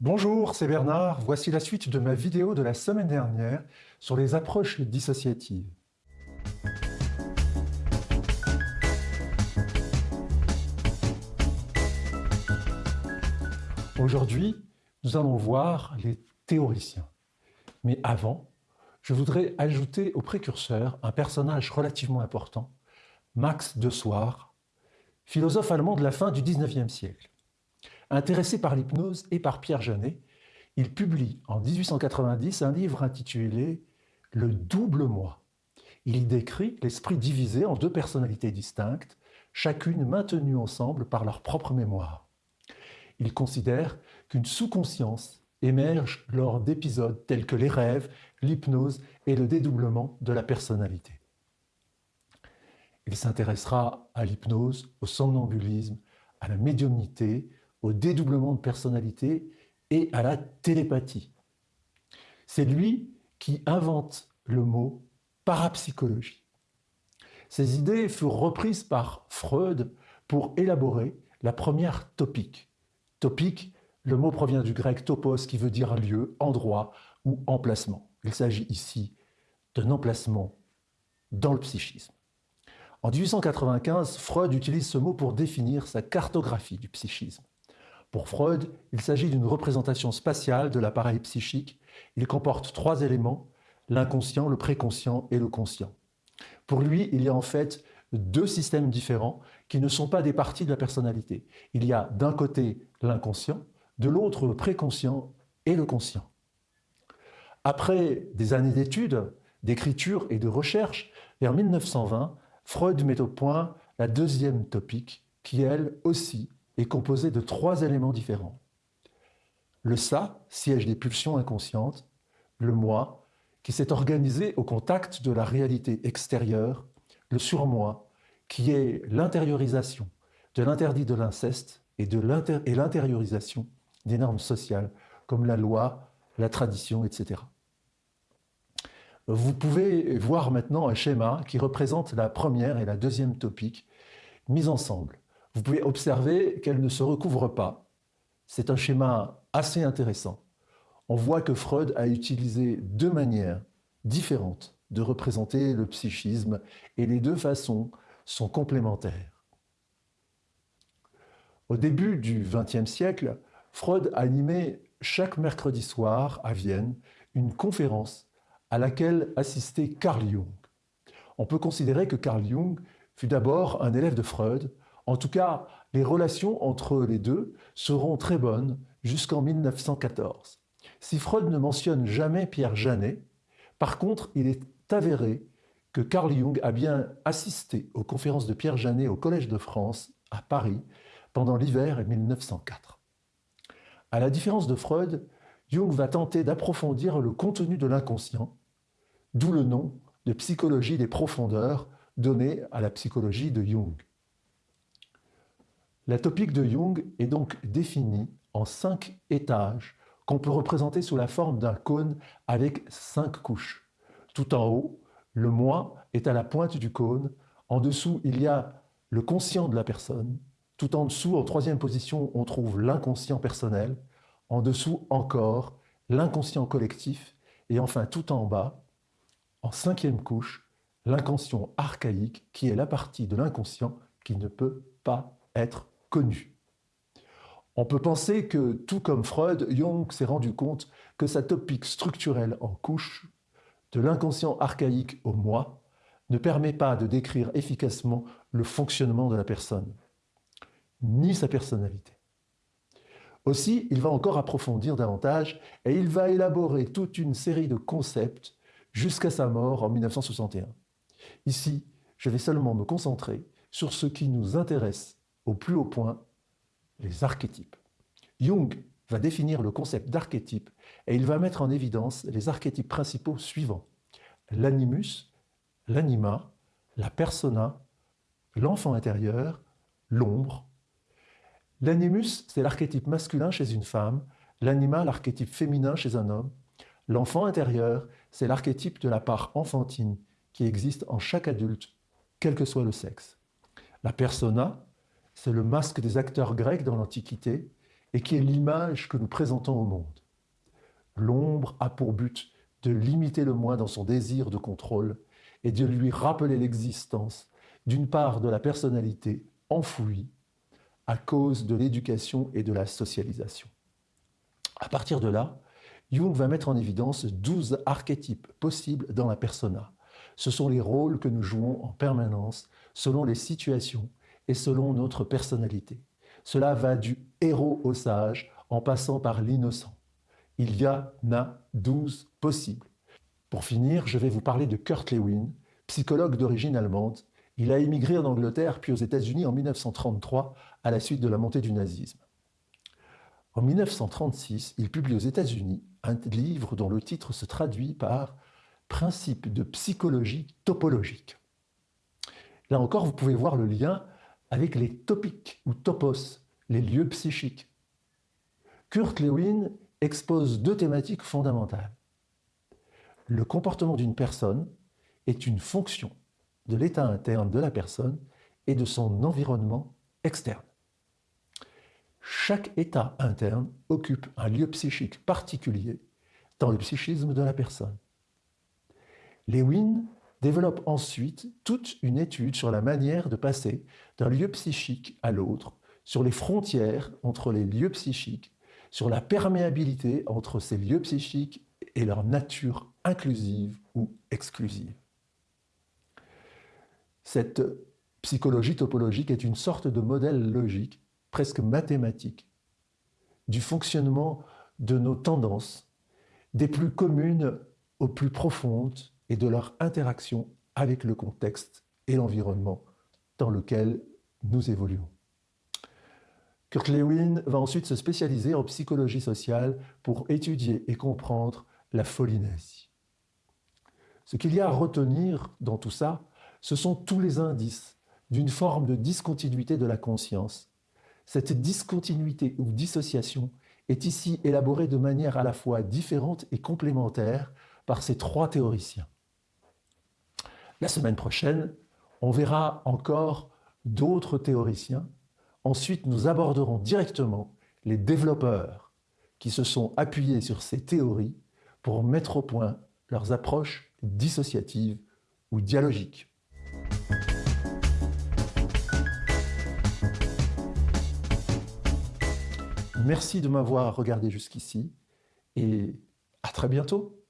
Bonjour, c'est Bernard. Voici la suite de ma vidéo de la semaine dernière sur les approches dissociatives. Aujourd'hui, nous allons voir les théoriciens. Mais avant, je voudrais ajouter au précurseur un personnage relativement important, Max de Soir, philosophe allemand de la fin du XIXe siècle. Intéressé par l'hypnose et par Pierre Janet, il publie en 1890 un livre intitulé « Le double moi ». Il y décrit l'esprit divisé en deux personnalités distinctes, chacune maintenue ensemble par leur propre mémoire. Il considère qu'une sous-conscience émerge lors d'épisodes tels que les rêves, l'hypnose et le dédoublement de la personnalité. Il s'intéressera à l'hypnose, au somnambulisme, à la médiumnité, au dédoublement de personnalité et à la télépathie. C'est lui qui invente le mot parapsychologie. Ces idées furent reprises par Freud pour élaborer la première topique. Topique, le mot provient du grec topos qui veut dire lieu, endroit ou emplacement. Il s'agit ici d'un emplacement dans le psychisme. En 1895, Freud utilise ce mot pour définir sa cartographie du psychisme. Pour Freud, il s'agit d'une représentation spatiale de l'appareil psychique. Il comporte trois éléments, l'inconscient, le préconscient et le conscient. Pour lui, il y a en fait deux systèmes différents qui ne sont pas des parties de la personnalité. Il y a d'un côté l'inconscient, de l'autre le préconscient et le conscient. Après des années d'études, d'écriture et de recherche, vers 1920, Freud met au point la deuxième topique, qui elle aussi est composée de trois éléments différents. Le ça, siège des pulsions inconscientes, le moi, qui s'est organisé au contact de la réalité extérieure, le surmoi, qui est l'intériorisation de l'interdit de l'inceste et l'intériorisation des normes sociales, comme la loi, la tradition, etc. Vous pouvez voir maintenant un schéma qui représente la première et la deuxième topique mises ensemble. Vous pouvez observer qu'elles ne se recouvrent pas. C'est un schéma assez intéressant. On voit que Freud a utilisé deux manières différentes de représenter le psychisme et les deux façons sont complémentaires. Au début du XXe siècle, Freud animait chaque mercredi soir à Vienne une conférence à laquelle assistait Carl Jung. On peut considérer que Carl Jung fut d'abord un élève de Freud. En tout cas, les relations entre les deux seront très bonnes jusqu'en 1914. Si Freud ne mentionne jamais Pierre Janet, par contre, il est avéré que Carl Jung a bien assisté aux conférences de Pierre Janet au Collège de France, à Paris, pendant l'hiver 1904. À la différence de Freud, Jung va tenter d'approfondir le contenu de l'inconscient, d'où le nom de psychologie des profondeurs donné à la psychologie de Jung. La topique de Jung est donc définie en cinq étages qu'on peut représenter sous la forme d'un cône avec cinq couches. Tout en haut, le moi est à la pointe du cône. En dessous, il y a le conscient de la personne. Tout en dessous, en troisième position, on trouve l'inconscient personnel. En dessous encore, l'inconscient collectif. Et enfin, tout en bas, en cinquième couche, l'inconscient archaïque, qui est la partie de l'inconscient qui ne peut pas être On peut penser que, tout comme Freud, Jung s'est rendu compte que sa topique structurelle en couche, de l'inconscient archaïque au moi, ne permet pas de décrire efficacement le fonctionnement de la personne, ni sa personnalité. Aussi, il va encore approfondir davantage et il va élaborer toute une série de concepts jusqu'à sa mort en 1961. Ici, je vais seulement me concentrer sur ce qui nous intéresse au plus haut point, les archétypes. Jung va définir le concept d'archétype et il va mettre en évidence les archétypes principaux suivants. L'animus, l'anima, la persona, l'enfant intérieur, l'ombre, L'animus, c'est l'archétype masculin chez une femme, l'anima, l'archétype féminin chez un homme. L'enfant intérieur, c'est l'archétype de la part enfantine qui existe en chaque adulte, quel que soit le sexe. La persona, c'est le masque des acteurs grecs dans l'Antiquité, et qui est l'image que nous présentons au monde. L'ombre a pour but de limiter le moi dans son désir de contrôle et de lui rappeler l'existence d'une part de la personnalité enfouie à cause de l'éducation et de la socialisation. À partir de là, Jung va mettre en évidence 12 archétypes possibles dans la persona. Ce sont les rôles que nous jouons en permanence selon les situations et selon notre personnalité. Cela va du héros au sage en passant par l'innocent. Il y en a 12 possibles. Pour finir, je vais vous parler de Kurt Lewin, psychologue d'origine allemande. Il a émigré en Angleterre puis aux États-Unis en 1933 à la suite de la montée du nazisme. En 1936, il publie aux États-Unis un livre dont le titre se traduit par Principe de psychologie topologique. Là encore, vous pouvez voir le lien avec les topiques ou topos, les lieux psychiques. Kurt Lewin expose deux thématiques fondamentales. Le comportement d'une personne est une fonction de l'état interne de la personne et de son environnement externe. Chaque état interne occupe un lieu psychique particulier dans le psychisme de la personne. Lewin développe ensuite toute une étude sur la manière de passer d'un lieu psychique à l'autre, sur les frontières entre les lieux psychiques, sur la perméabilité entre ces lieux psychiques et leur nature inclusive ou exclusive. Cette psychologie topologique est une sorte de modèle logique presque mathématique du fonctionnement de nos tendances, des plus communes aux plus profondes et de leur interaction avec le contexte et l'environnement dans lequel nous évoluons. Kurt Lewin va ensuite se spécialiser en psychologie sociale pour étudier et comprendre la folie nazie. Ce qu'il y a à retenir dans tout ça, ce sont tous les indices d'une forme de discontinuité de la conscience cette discontinuité ou dissociation est ici élaborée de manière à la fois différente et complémentaire par ces trois théoriciens. La semaine prochaine, on verra encore d'autres théoriciens. Ensuite, nous aborderons directement les développeurs qui se sont appuyés sur ces théories pour mettre au point leurs approches dissociatives ou dialogiques. Merci de m'avoir regardé jusqu'ici et à très bientôt.